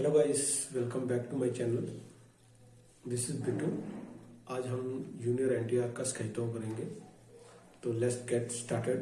Hello guys welcome back to my channel this is Bittu आज हम junior NTR का sketch करेंगे। तो लेट्स गेट स्टार्टेड